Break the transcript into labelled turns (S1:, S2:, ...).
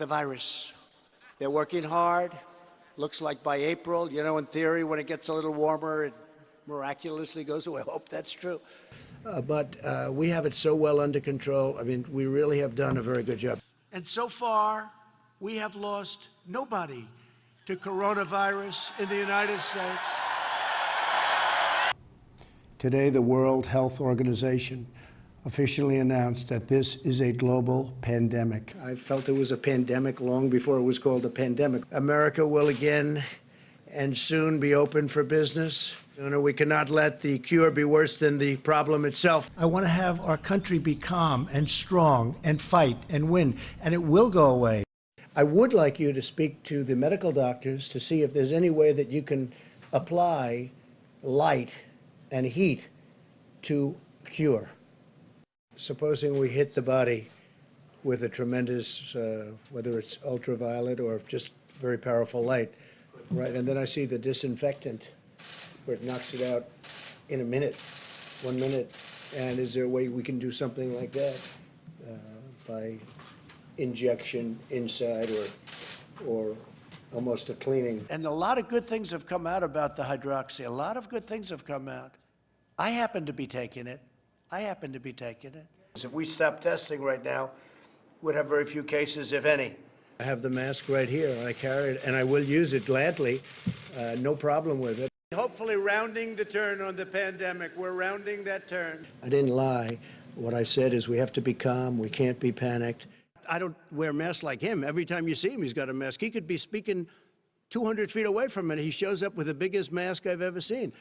S1: the virus. They're working hard. Looks like by April, you know, in theory, when it gets a little warmer, it miraculously goes away. I hope that's true. Uh, but uh, we have it so well under control. I mean, we really have done a very good job. And so far, we have lost nobody to coronavirus in the United States. Today, the World Health Organization officially announced that this is a global pandemic. I felt it was a pandemic long before it was called a pandemic. America will again and soon be open for business. We cannot let the cure be worse than the problem itself. I want to have our country be calm and strong and fight and win, and it will go away. I would like you to speak to the medical doctors to see if there's any way that you can apply light and heat to cure. Supposing we hit the body with a tremendous, uh, whether it's ultraviolet or just very powerful light, right? And then I see the disinfectant where it knocks it out in a minute, one minute. And is there a way we can do something like that uh, by injection inside or, or almost a cleaning? And a lot of good things have come out about the hydroxy. A lot of good things have come out. I happen to be taking it. I happen to be taking it. If we stop testing right now, we'd have very few cases, if any. I have the mask right here. I carry it, and I will use it gladly. Uh, no problem with it. Hopefully, rounding the turn on the pandemic. We're rounding that turn. I didn't lie. What I said is we have to be calm. We can't be panicked. I don't wear masks like him. Every time you see him, he's got a mask. He could be speaking 200 feet away from it. He shows up with the biggest mask I've ever seen.